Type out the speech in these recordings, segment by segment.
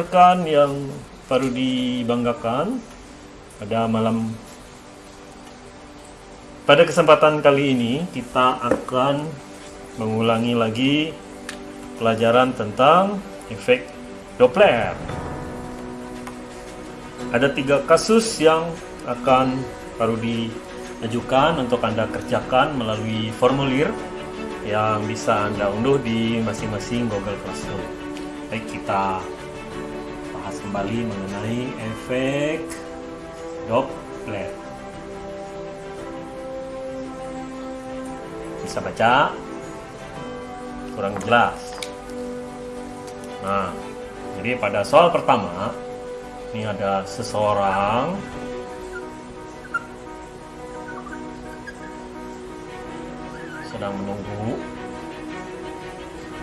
rekan-rekan yang baru dibanggakan pada malam pada kesempatan kali ini kita akan mengulangi lagi pelajaran tentang efek Doppler. Ada tiga kasus yang akan baru diajukan untuk Anda kerjakan melalui formulir yang bisa Anda unduh di masing-masing Google Classroom. Baik, kita bahas kembali mengenai efek Doppler. Bisa baca? Kurang jelas. Nah, jadi pada soal pertama, ini ada seseorang sedang menunggu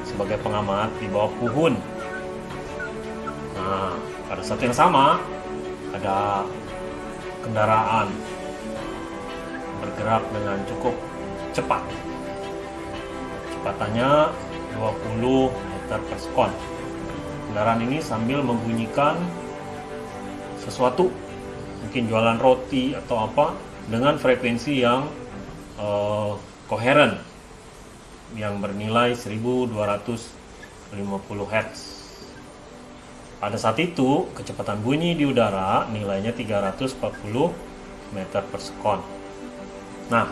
sebagai pengamat di bawah pohon. Nah, pada saat yang sama ada kendaraan bergerak dengan cukup cepat. Kecepatannya 20 meter per sekon kendaraan ini sambil membunyikan sesuatu mungkin jualan roti atau apa dengan frekuensi yang uh, koheren yang bernilai 1250 Hz pada saat itu kecepatan bunyi di udara nilainya 340 meter per sekon. Nah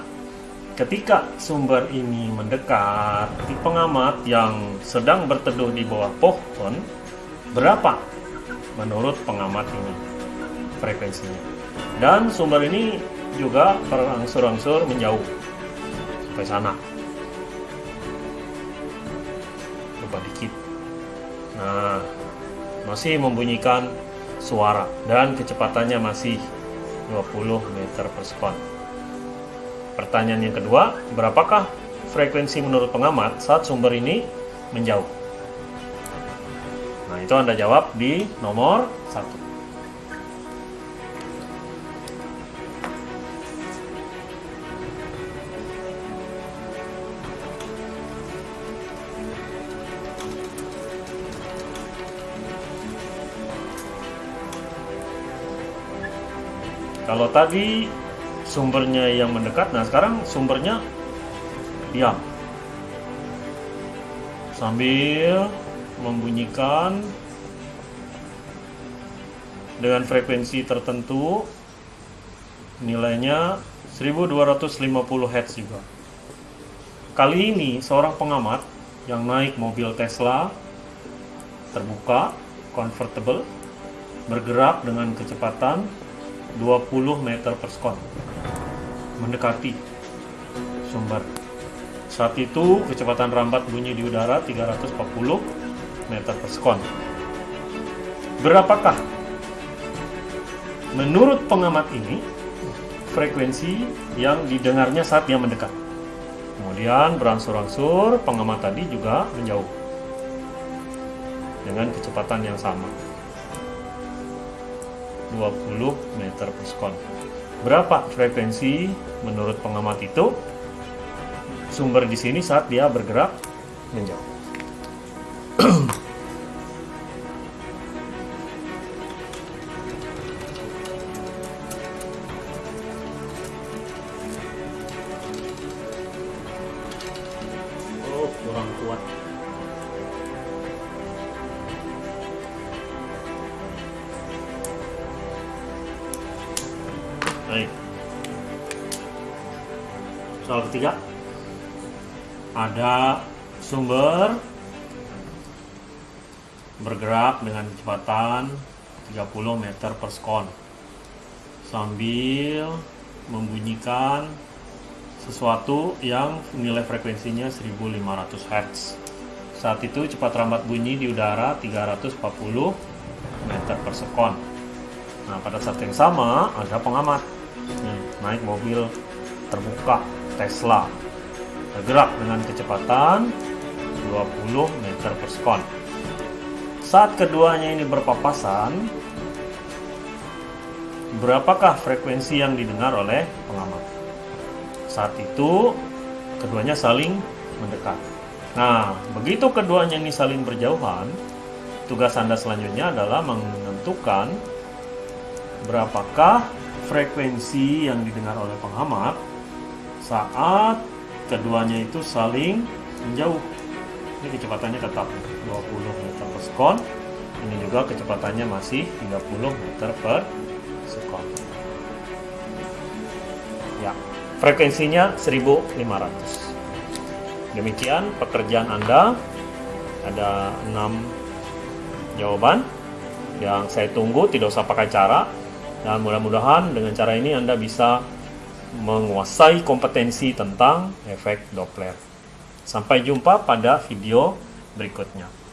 ketika sumber ini mendekat di pengamat yang sedang berteduh di bawah pohon berapa menurut pengamat ini frekuensinya? Dan sumber ini juga berangsur-angsur menjauh sampai sana. Coba dikit. Nah masih membunyikan suara dan kecepatannya masih 20 meter per sekon pertanyaan yang kedua berapakah frekuensi menurut pengamat saat sumber ini menjauh Nah, itu Anda jawab di nomor 1. Kalau tadi sumbernya yang mendekat, nah sekarang sumbernya diam. Sambil membunyikan dengan frekuensi tertentu nilainya 1250 Hz juga kali ini seorang pengamat yang naik mobil Tesla terbuka convertible bergerak dengan kecepatan 20 meter per sekon mendekati sumber saat itu kecepatan rambat bunyi di udara 340 meter per sekon. Berapakah menurut pengamat ini frekuensi yang didengarnya saat dia mendekat? Kemudian berangsur-angsur pengamat tadi juga menjauh dengan kecepatan yang sama. 20 meter per sekon. Berapa frekuensi menurut pengamat itu? Sumber di sini saat dia bergerak menjauh. Baik. Soal ketiga. Ada sumber bergerak dengan kecepatan 30 meter per sekon sambil membunyikan sesuatu yang nilai frekuensinya 1500 Hz saat itu cepat rambat bunyi di udara 340 meter per sekon nah pada saat yang sama ada pengamat Nih, naik mobil terbuka Tesla bergerak dengan kecepatan 20 meter per sekon saat keduanya ini berpapasan, berapakah frekuensi yang didengar oleh pengamat? Saat itu, keduanya saling mendekat. Nah, begitu keduanya ini saling berjauhan, tugas Anda selanjutnya adalah menentukan berapakah frekuensi yang didengar oleh pengamat saat keduanya itu saling menjauh. Ini kecepatannya tetap 20 meter per sekon. Ini juga kecepatannya masih 30 meter per sekon. Ya, frekuensinya 1500. Demikian pekerjaan Anda. Ada 6 jawaban yang saya tunggu tidak usah pakai cara dan mudah-mudahan dengan cara ini Anda bisa menguasai kompetensi tentang efek Doppler. Sampai jumpa pada video berikutnya.